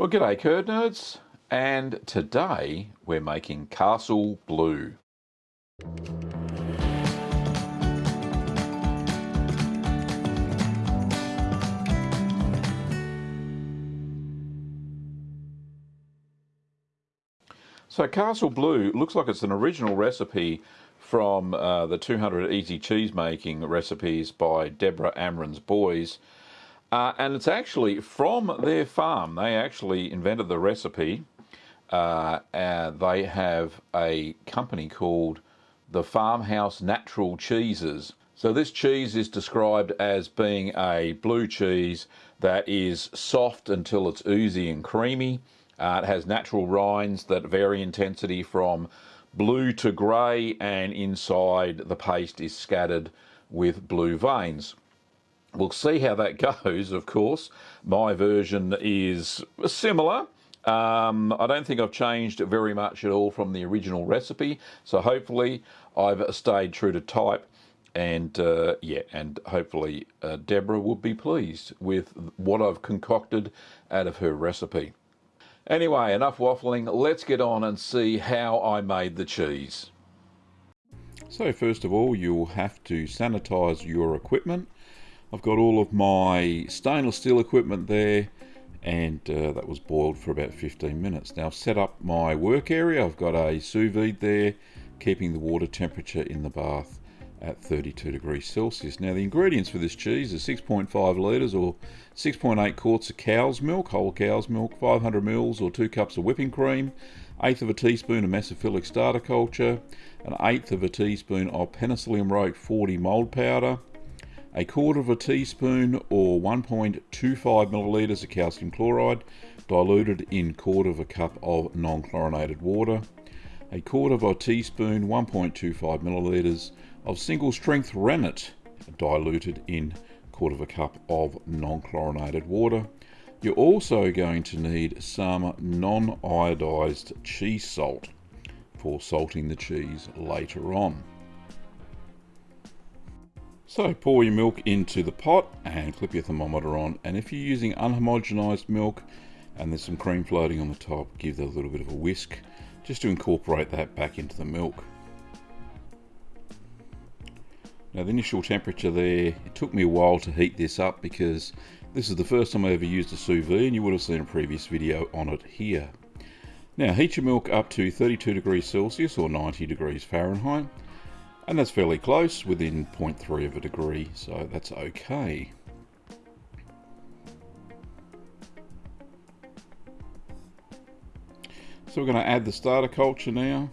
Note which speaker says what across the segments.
Speaker 1: Well, g'day curd nerds, and today we're making Castle Blue. So Castle Blue looks like it's an original recipe from uh, the 200 Easy Cheese Making recipes by Debra Amrein-Boyes. Uh, and it's actually from their farm. They actually invented the recipe. Uh, they have a company called the Farmhouse Natural Cheeses. So this cheese is described as being a blue cheese that is soft until it's oozy and creamy. Uh, it has natural rinds that vary intensity from blue to grey and inside the paste is scattered with blue veins. We'll see how that goes, of course. My version is similar. Um, I don't think I've changed very much at all from the original recipe, so hopefully I've stayed true to type. And uh, yeah, and hopefully uh, Debra will be pleased with what I've concocted out of her recipe. Anyway, enough waffling. Let's get on and see how I made the cheese. So first of all, you'll have to sanitize your equipment. I've got all of my stainless steel equipment there and uh, that was boiled for about 15 minutes. Now I've set up my work area. I've got a sous vide there keeping the water temperature in the bath at 32 degrees Celsius. Now the ingredients for this cheese are 6.5 litres or 6.8 quarts of cow's milk, whole cow's milk, 500 mils or 2 cups of whipping cream, eighth of a teaspoon of mesophilic starter culture, an eighth of a teaspoon of penicillium roqueforti mould powder, a quarter of a teaspoon or 1.25 millilitres of calcium chloride diluted in quarter of a cup of non-chlorinated water, a quarter of a teaspoon 1.25 millilitres of single strength rennet diluted in quarter of a cup of non-chlorinated water. You're also going to need some non-iodized cheese salt for salting the cheese later on. So pour your milk into the pot and clip your thermometer on and if you're using unhomogenized milk and there's some cream floating on the top give that a little bit of a whisk just to incorporate that back into the milk. Now the initial temperature there, it took me a while to heat this up because this is the first time I ever used a sous vide and you would have seen a previous video on it here. Now heat your milk up to 32 degrees Celsius or 90 degrees Fahrenheit and that's fairly close, within 0.3 of a degree, so that's okay. So we're going to add the starter culture now.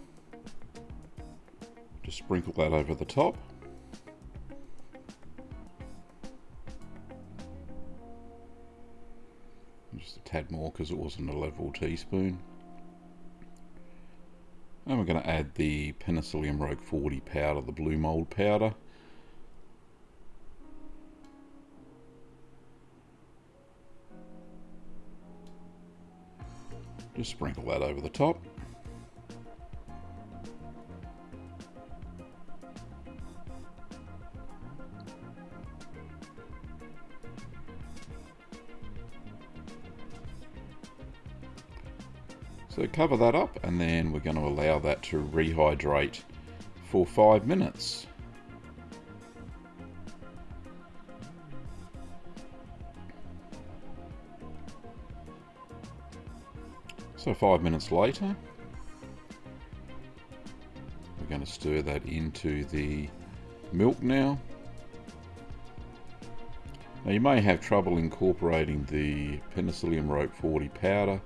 Speaker 1: Just sprinkle that over the top. Just a tad more because it wasn't a level teaspoon. And we're going to add the Penicillium Roqueforti powder, the blue mould powder. Just sprinkle that over the top. Cover that up and then we're going to allow that to rehydrate for five minutes. So five minutes later, we're going to stir that into the milk now. Now you may have trouble incorporating the Penicillium Roqueforti powder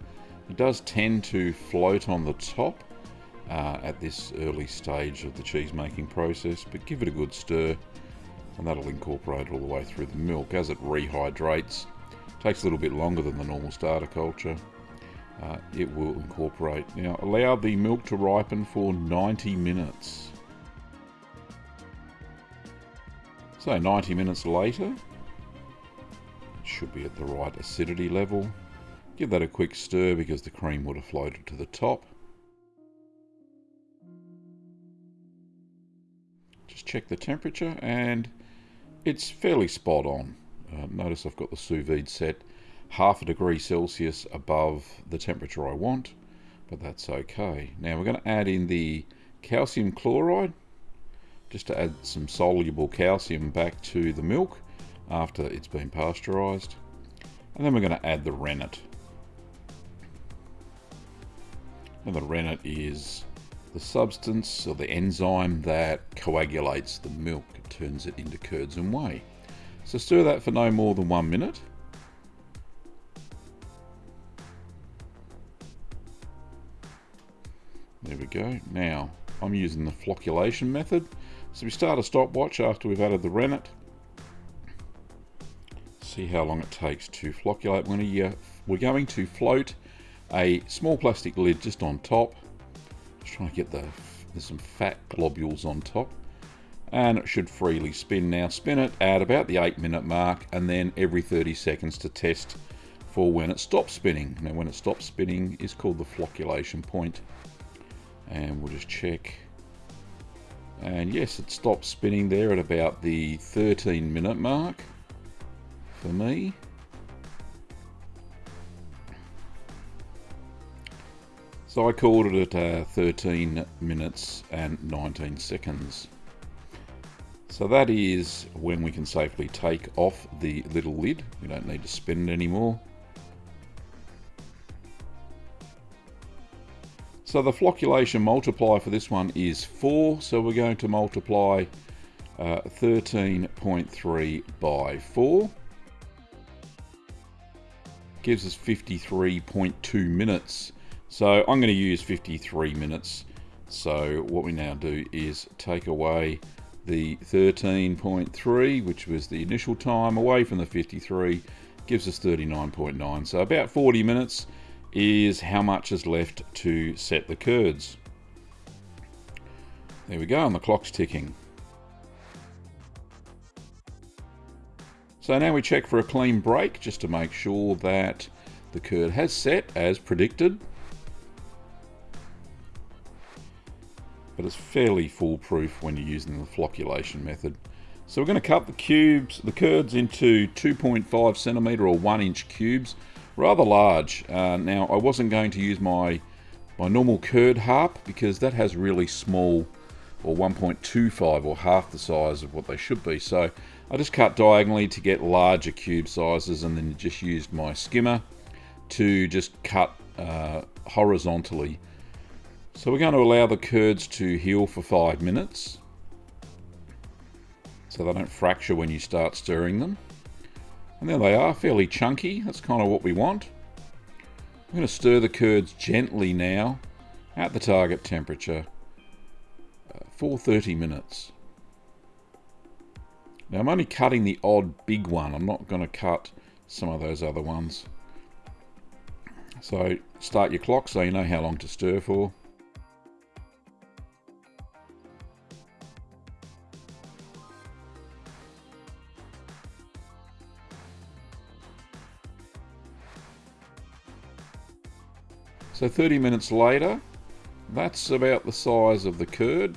Speaker 1: it does tend to float on the top uh, at this early stage of the cheese making process, but give it a good stir and that'll incorporate all the way through the milk as it rehydrates. Takes a little bit longer than the normal starter culture. Uh, it will incorporate. Now allow the milk to ripen for 90 minutes. So 90 minutes later, it should be at the right acidity level. Give that a quick stir because the cream would have floated to the top. Just check the temperature and it's fairly spot on. Uh, notice I've got the sous vide set half a degree Celsius above the temperature I want, but that's okay. Now we're going to add in the calcium chloride, just to add some soluble calcium back to the milk after it's been pasteurised. And then we're going to add the rennet. And the rennet is the substance or the enzyme that coagulates the milk. Turns it into curds and whey. So stir that for no more than one minute. There we go. Now, I'm using the flocculation method. So we start a stopwatch after we've added the rennet. See how long it takes to flocculate. We're going to, we're going to float a small plastic lid just on top. Just trying to get the, there's some fat globules on top. And it should freely spin now. Spin it at about the 8 minute mark and then every 30 seconds to test for when it stops spinning. Now when it stops spinning is called the flocculation point and we'll just check and yes it stops spinning there at about the 13 minute mark for me so I called it at uh, 13 minutes and 19 seconds so that is when we can safely take off the little lid we don't need to spin it anymore So the flocculation multiplier for this one is 4, so we're going to multiply 13.3 uh, by 4. Gives us 53.2 minutes. So I'm going to use 53 minutes. So what we now do is take away the 13.3, which was the initial time, away from the 53, gives us 39.9. So about 40 minutes is how much is left to set the curds. There we go, and the clock's ticking. So now we check for a clean break just to make sure that the curd has set as predicted. But it's fairly foolproof when you're using the flocculation method. So we're going to cut the cubes, the curds into 2.5 centimetre or 1 inch cubes rather large. Uh, now I wasn't going to use my my normal curd harp because that has really small or 1.25 or half the size of what they should be. So I just cut diagonally to get larger cube sizes and then just used my skimmer to just cut uh, horizontally. So we're going to allow the curds to heal for five minutes so they don't fracture when you start stirring them. And there they are, fairly chunky. That's kind of what we want. I'm going to stir the curds gently now at the target temperature uh, for 30 minutes. Now I'm only cutting the odd big one. I'm not going to cut some of those other ones. So start your clock so you know how long to stir for. So 30 minutes later, that's about the size of the curd.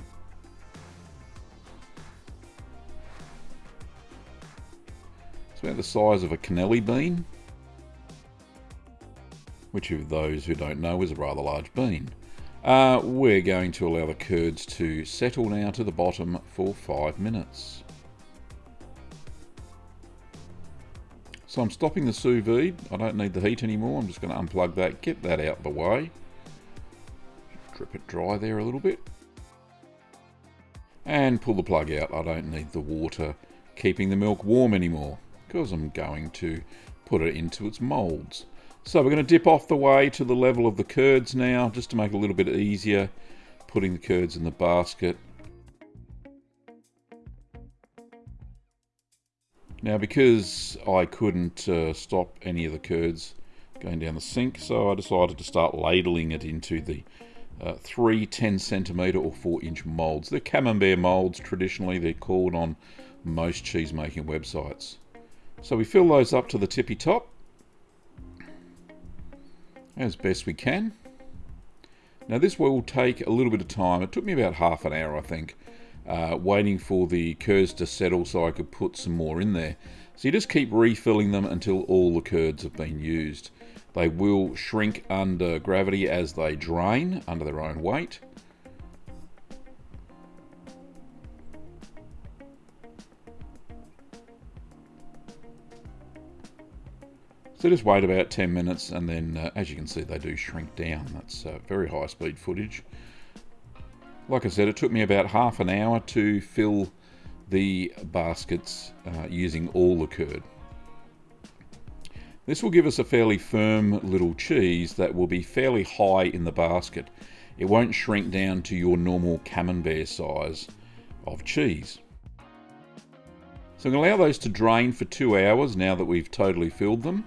Speaker 1: It's about the size of a cannelli bean, which of those who don't know is a rather large bean. Uh, we're going to allow the curds to settle now to the bottom for five minutes. So I'm stopping the sous vide. I don't need the heat anymore. I'm just going to unplug that, get that out of the way. Drip it dry there a little bit. And pull the plug out. I don't need the water keeping the milk warm anymore because I'm going to put it into its molds. So we're going to dip off the way to the level of the curds now just to make it a little bit easier putting the curds in the basket Now because I couldn't uh, stop any of the curds going down the sink, so I decided to start ladling it into the uh, three 10 centimetre or 4 inch moulds. They're camembert moulds, traditionally they're called on most cheese making websites. So we fill those up to the tippy top as best we can. Now this will take a little bit of time. It took me about half an hour I think uh, waiting for the curds to settle so I could put some more in there. So you just keep refilling them until all the curds have been used. They will shrink under gravity as they drain under their own weight. So just wait about 10 minutes and then uh, as you can see they do shrink down. That's uh, very high speed footage. Like I said it took me about half an hour to fill the baskets uh, using all the curd. This will give us a fairly firm little cheese that will be fairly high in the basket. It won't shrink down to your normal camembert size of cheese. So I'm going to allow those to drain for two hours now that we've totally filled them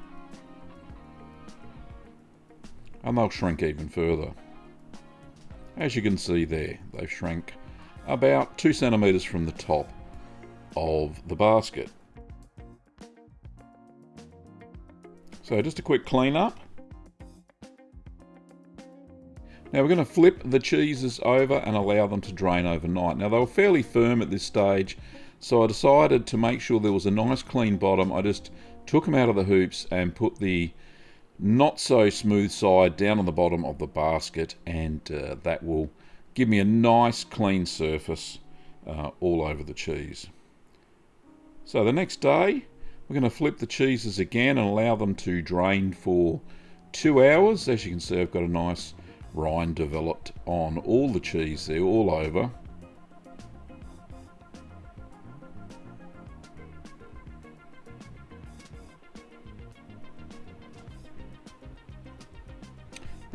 Speaker 1: and they'll shrink even further. As you can see there, they've shrank about two centimetres from the top of the basket. So just a quick clean up. Now we're going to flip the cheeses over and allow them to drain overnight. Now they were fairly firm at this stage, so I decided to make sure there was a nice clean bottom. I just took them out of the hoops and put the not so smooth side down on the bottom of the basket and uh, that will give me a nice clean surface uh, all over the cheese. So the next day we're going to flip the cheeses again and allow them to drain for two hours. As you can see I've got a nice rind developed on all the cheese there all over.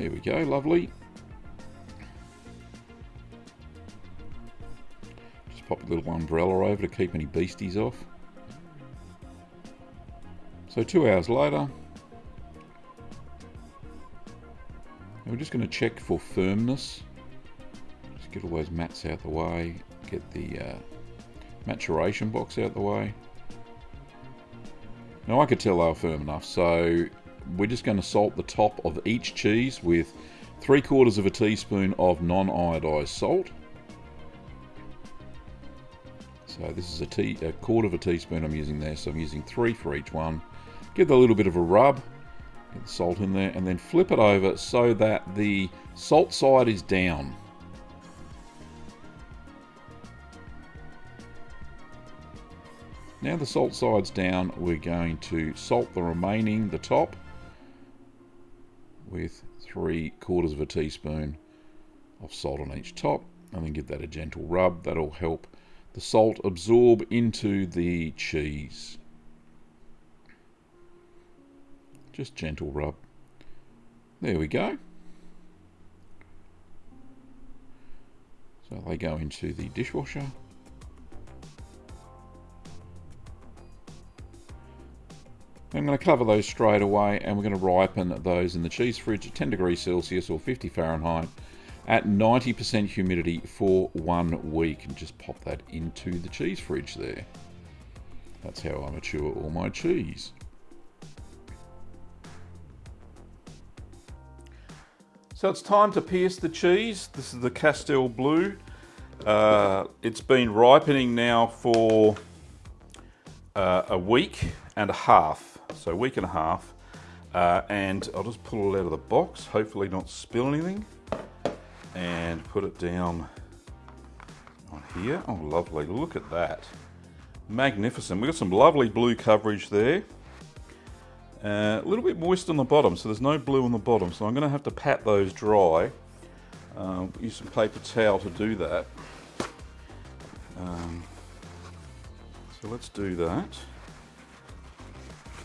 Speaker 1: There we go, lovely. Just pop a little umbrella over to keep any beasties off. So two hours later, we're just going to check for firmness. Just get all those mats out the way, get the uh, maturation box out of the way. Now I could tell they were firm enough, so we're just going to salt the top of each cheese with three quarters of a teaspoon of non-iodized salt. So this is a, tea, a quarter of a teaspoon I'm using there, so I'm using three for each one. Give a little bit of a rub, get the salt in there, and then flip it over so that the salt side is down. Now the salt side's down, we're going to salt the remaining, the top, with three quarters of a teaspoon of salt on each top and then give that a gentle rub. That'll help the salt absorb into the cheese. Just gentle rub. There we go. So they go into the dishwasher. I'm going to cover those straight away and we're going to ripen those in the cheese fridge at 10 degrees Celsius or 50 Fahrenheit at 90% humidity for one week and just pop that into the cheese fridge there. That's how I mature all my cheese. So it's time to pierce the cheese. This is the Castel Blue. Uh, it's been ripening now for uh, a week and a half so a week and a half. Uh, and I'll just pull it out of the box, hopefully not spill anything. And put it down on here. Oh, lovely, look at that. Magnificent. We've got some lovely blue coverage there. Uh, a little bit moist on the bottom, so there's no blue on the bottom. So I'm gonna have to pat those dry. Um, use some paper towel to do that. Um, so let's do that.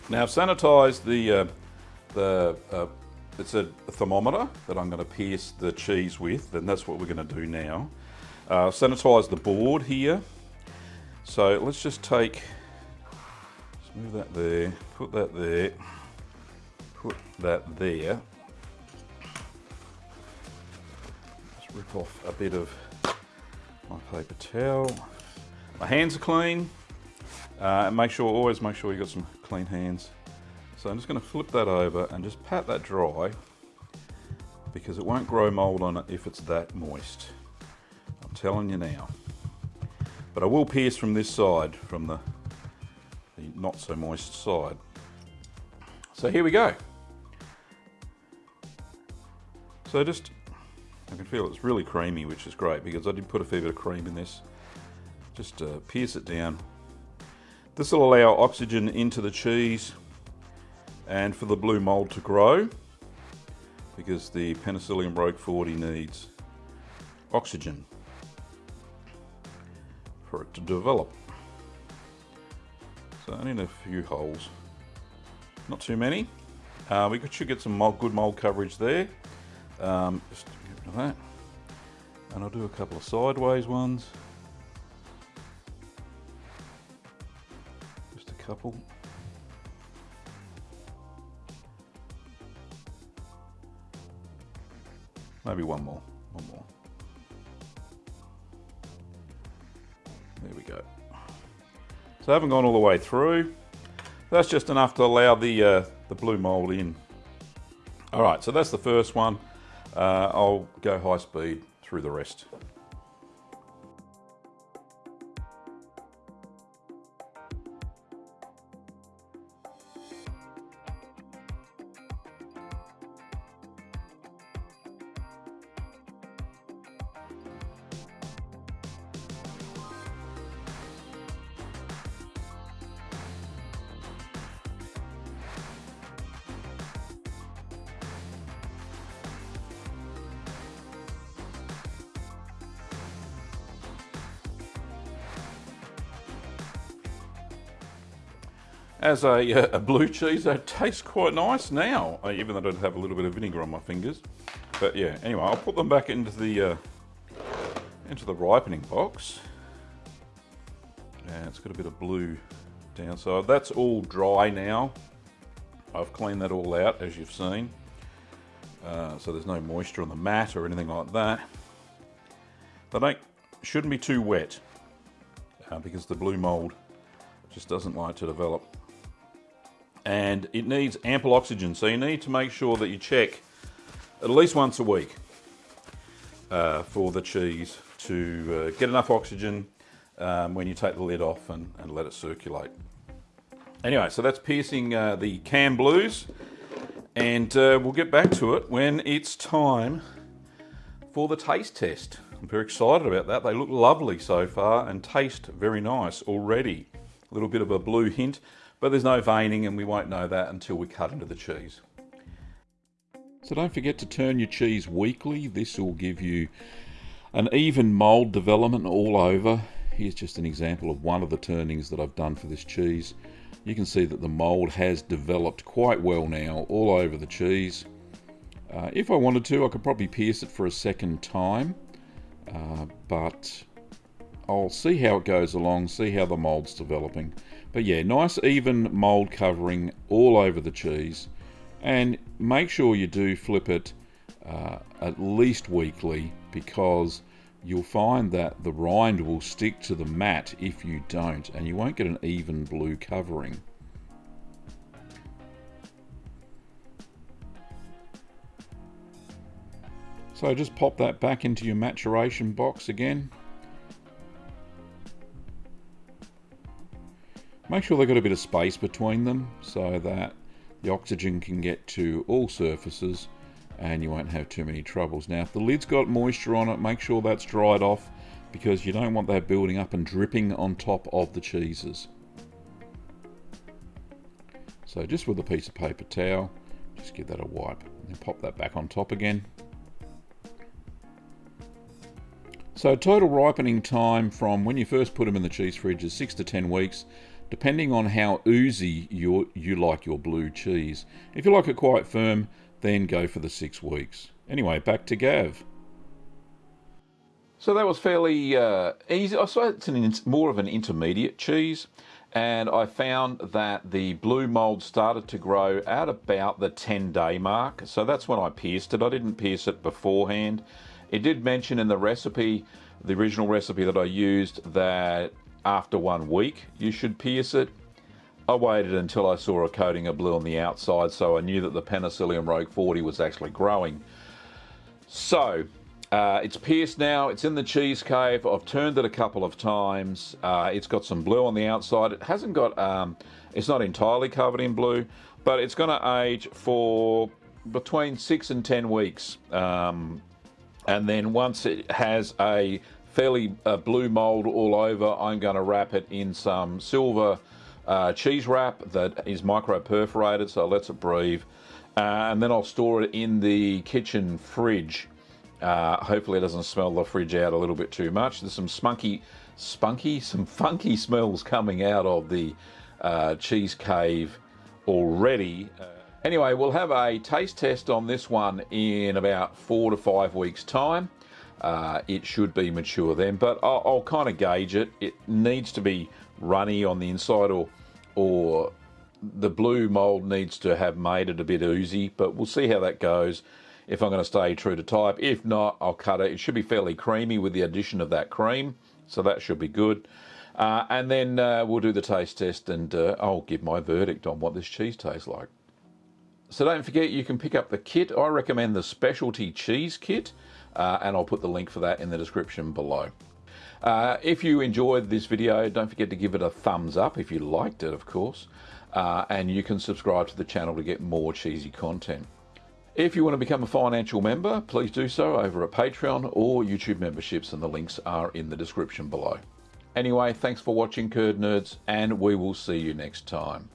Speaker 1: Now I've sanitised the, uh, the uh, it's a thermometer that I'm going to pierce the cheese with and that's what we're going to do now. Uh, sanitize the board here. So let's just take, let's move that there, put that there, put that there. Just rip off a bit of my paper towel. My hands are clean. Uh, and make sure, always make sure you've got some clean hands. So I'm just going to flip that over and just pat that dry because it won't grow mold on it if it's that moist. I'm telling you now. But I will pierce from this side, from the, the not so moist side. So here we go. So just, I can feel it's really creamy, which is great because I did put a fair bit of cream in this. Just uh, pierce it down. This will allow oxygen into the cheese and for the blue mold to grow because the Penicillium roqueforti 40 needs oxygen for it to develop. So only in a few holes, not too many. Uh, we should get some mold, good mold coverage there. Um, just get rid of that. And I'll do a couple of sideways ones. Couple. Maybe one more, one more. There we go. So I haven't gone all the way through. That's just enough to allow the, uh, the blue mold in. All right, so that's the first one. Uh, I'll go high speed through the rest. As a, uh, a, blue cheese that tastes quite nice now, uh, even though I don't have a little bit of vinegar on my fingers. But yeah, anyway, I'll put them back into the uh, into the ripening box. And it's got a bit of blue down, so that's all dry now. I've cleaned that all out, as you've seen. Uh, so there's no moisture on the mat or anything like that. They don't, shouldn't be too wet uh, because the blue mold just doesn't like to develop and it needs ample oxygen. So you need to make sure that you check at least once a week uh, for the cheese to uh, get enough oxygen um, when you take the lid off and, and, let it circulate. Anyway, so that's piercing uh, the cam blues and uh, we'll get back to it when it's time for the taste test. I'm very excited about that. They look lovely so far and taste very nice already. A little bit of a blue hint. But there's no veining and we won't know that until we cut into the cheese. So don't forget to turn your cheese weekly. This will give you an even mould development all over. Here's just an example of one of the turnings that I've done for this cheese. You can see that the mould has developed quite well now all over the cheese. Uh, if I wanted to, I could probably pierce it for a second time, uh, but I'll see how it goes along, see how the mould's developing. But yeah, nice even mold covering all over the cheese. And make sure you do flip it uh, at least weekly because you'll find that the rind will stick to the mat if you don't and you won't get an even blue covering. So just pop that back into your maturation box again. Make sure they've got a bit of space between them so that the oxygen can get to all surfaces and you won't have too many troubles. Now if the lid's got moisture on it, make sure that's dried off because you don't want that building up and dripping on top of the cheeses. So just with a piece of paper towel, just give that a wipe and pop that back on top again. So total ripening time from when you first put them in the cheese fridge is 6 to 10 weeks depending on how oozy you you like your blue cheese. If you like it quite firm, then go for the six weeks. Anyway, back to Gav. So that was fairly uh, easy. I suppose it's an, more of an intermediate cheese. And I found that the blue mold started to grow at about the 10 day mark. So that's when I pierced it. I didn't pierce it beforehand. It did mention in the recipe, the original recipe that I used, that after one week you should pierce it. I waited until I saw a coating of blue on the outside so I knew that the Penicillium roqueforti 40 was actually growing. So Uh, it's pierced now. It's in the cheese cave. I've turned it a couple of times. Uh, it's got some blue on the outside. It hasn't got. Um, it's not entirely covered in blue, but it's going to age for between six and ten weeks. Um, and then once it has a fairly uh, blue mold all over, I'm going to wrap it in some silver uh, cheese wrap that is micro perforated, so it lets it breathe. Uh, and then I'll store it in the kitchen fridge. Uh, hopefully it doesn't smell the fridge out a little bit too much. There's some spunky, spunky, some funky smells coming out of the uh, cheese cave already. Anyway, we'll have a taste test on this one in about four to five weeks' time. Uh, it should be mature then, but I'll, I'll kind of gauge it. It needs to be runny on the inside, or or the blue mold needs to have made it a bit oozy. But we'll see how that goes. If I'm going to stay true to type, if not, I'll cut it. It should be fairly creamy with the addition of that cream, so that should be good. Uh, and then uh, we'll do the taste test, and uh, I'll give my verdict on what this cheese tastes like. So don't forget you can pick up the kit. I recommend the specialty cheese kit uh, and I'll put the link for that in the description below. Uh, if you enjoyed this video, don't forget to give it a thumbs up if you liked it, of course. Uh, and you can subscribe to the channel to get more cheesy content. If you want to become a financial member, please do so over at Patreon or YouTube memberships, and the links are in the description below. Anyway, thanks for watching, Curd Nerds, and we will see you next time.